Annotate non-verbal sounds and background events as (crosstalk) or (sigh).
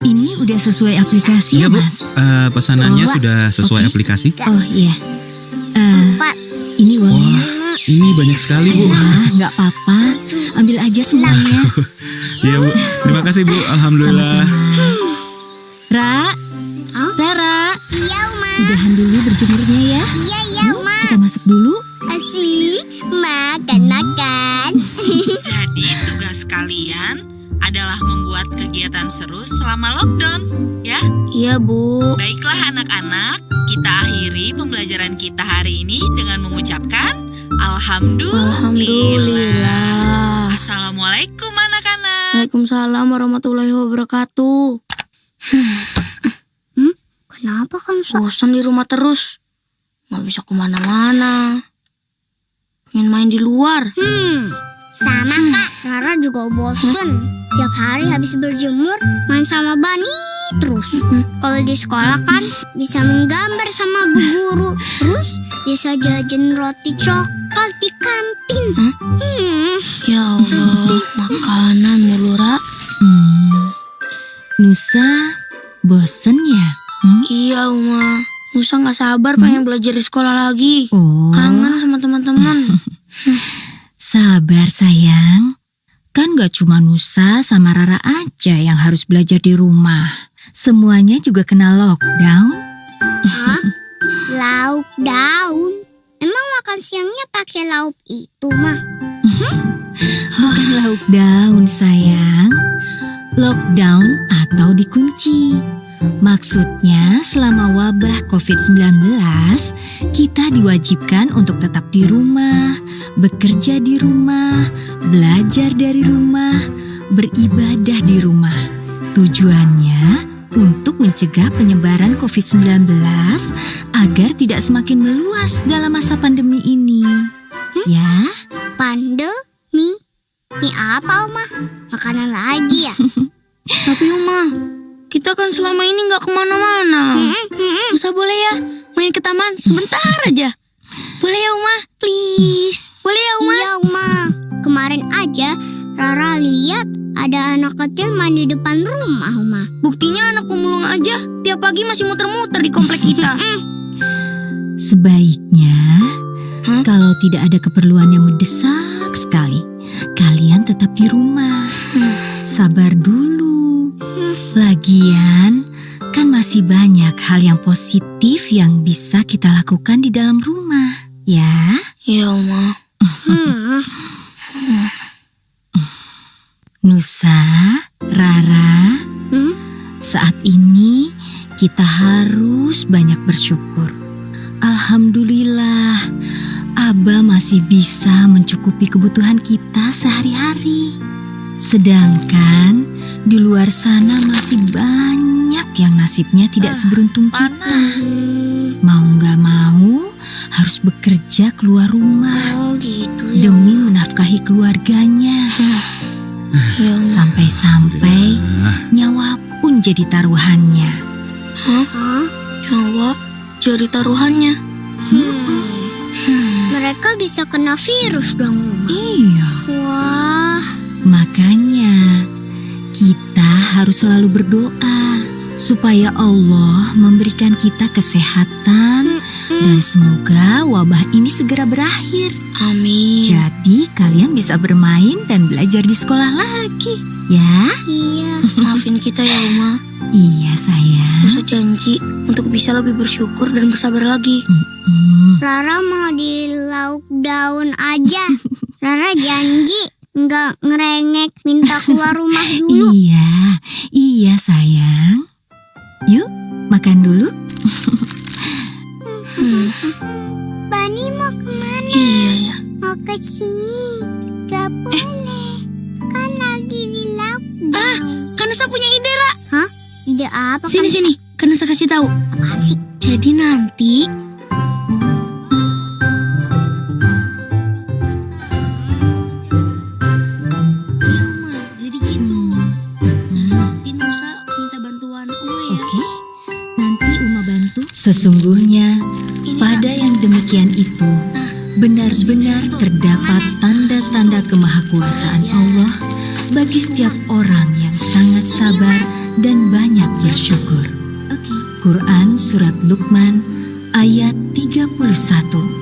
Sudah sesuai aplikasi Iya ya, Bu, Mas? Eh, pesanannya Bawa. sudah sesuai Oke. aplikasi. Oh iya. Eh, Empat. ini uangnya, Wah, Mas. ini banyak sekali Bu. Wah, nggak apa-apa. Ambil aja semuanya. (laughs) Iya Bu, terima kasih Bu. Alhamdulillah. Sama-sama. Ra? Rara, Iya, Uma. udahan dulu berjemurnya ya. Iya, iya, Uma. Kegiatan seru selama lockdown, ya? Iya, Bu. Baiklah anak-anak, kita akhiri pembelajaran kita hari ini dengan mengucapkan Alhamdulillah. Alhamdulillah. Assalamualaikum anak-anak. Waalaikumsalam warahmatullahi wabarakatuh. (sighs) Hmm? Kenapa kan bosan di rumah terus? Nggak bisa ke mana-mana. Pengen main di luar. Hmm, sama kak. Rara juga bosen. Tiap hari habis berjemur, main sama Bani terus. Kalau di sekolah kan bisa menggambar sama bu guru. Terus bisa jajan roti coklat di kantin. Hmm. Ya Allah, makanan mulu, Ra. Hmm. Nusa, bosen ya? Hmm? Iya, Uma. Nusa nggak sabar pengen belajar di sekolah lagi. Oh, Kangen sama teman-teman. (laughs) sabar sayang. Kan gak cuma Nusa sama Rara aja yang harus belajar di rumah. Semuanya juga kena lockdown. Hah? (laughs) Lauk daun. Emang makan siangnya pakai lauk itu, mah? Bukan lauk daun sayang. Lockdown atau dikunci. Maksudnya selama wabah COVID-19, kita diwajibkan untuk tetap di rumah, bekerja di rumah, belajar dari rumah, beribadah di rumah. Tujuannya untuk mencegah penyebaran COVID-19 agar tidak semakin meluas dalam masa pandemi ini. Ya, Pandemi? Mie apa, Uma? Makanan lagi ya? (laughs) Tapi, Uma, kita kan selama ini nggak ke mana-mana. Nusa boleh ya main ke taman sebentar aja? Boleh ya, Uma? Please. Boleh ya, Uma? Iya, Uma. Kemarin aja Rara lihat ada anak kecil main di depan rumah, Uma. Buktinya anak pemulung aja tiap pagi masih muter-muter di komplek kita. (laughs) Sebaiknya, Hah? kalau tidak ada keperluan yang mendesak sekali, kalian tetap di rumah. Sabar dulu. Positif yang bisa kita lakukan di dalam rumah, ya. Iya, Uma. Nusa, Rara, Hmm? saat ini kita harus banyak bersyukur. Alhamdulillah, Abah masih bisa mencukupi kebutuhan kita sehari-hari. Sedangkan di luar sana masih banyak yang nasibnya tidak seberuntung kita. Mau nggak mau harus bekerja keluar rumah Oh, gitu ya. demi menafkahi keluarganya. Uma. Sampai-sampai nyawa pun jadi taruhannya. Hah? Nyawa jadi taruhannya. Mereka bisa kena virus dong. Iya, Wah, makanya kita harus selalu berdoa supaya Allah memberikan kita kesehatan dan semoga wabah ini segera berakhir. amin. Jadi kalian bisa bermain dan belajar di sekolah lagi, ya? Iya, maafin kita ya, Uma. Iya sayang. Nusa janji untuk bisa lebih bersyukur dan bersabar lagi. Hmm, Rara mau di lauk daun aja. (laughs) Rara janji nggak ngerengek minta keluar rumah (laughs) dulu. Iya, iya sayang. Yuk, makan dulu. (laughs) Bani mau ke mana? Iya ya. Mau ke sini. Gak boleh. Kan lagi di lauk daun. Kan Nusa punya ide, Ra. Hah? Ide apa? Sini, kan? sini. Kan Nusa kasih tahu. Apaan sih? Jadi nanti Sesungguhnya pada yang demikian itu benar-benar terdapat tanda-tanda kemahakuasaan Allah bagi setiap orang yang sangat sabar dan banyak bersyukur. Quran Surat Luqman ayat 31